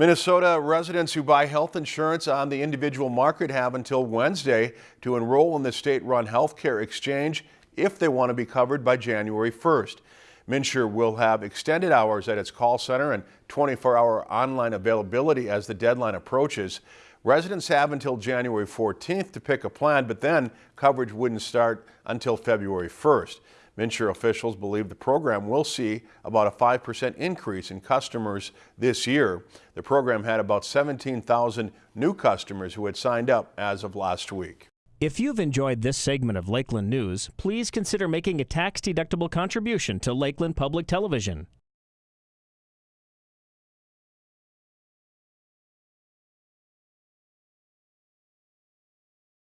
Minnesota residents who buy health insurance on the individual market have until Wednesday to enroll in the state-run health care exchange if they want to be covered by January 1st. MNsure will have extended hours at its call center and 24-hour online availability as the deadline approaches. Residents have until January 14th to pick a plan, but then coverage wouldn't start until February 1st. MNsure officials believe the program will see about a 5% increase in customers this year. The program had about 17,000 new customers who had signed up as of last week. If you've enjoyed this segment of Lakeland News, please consider making a tax-deductible contribution to Lakeland Public Television.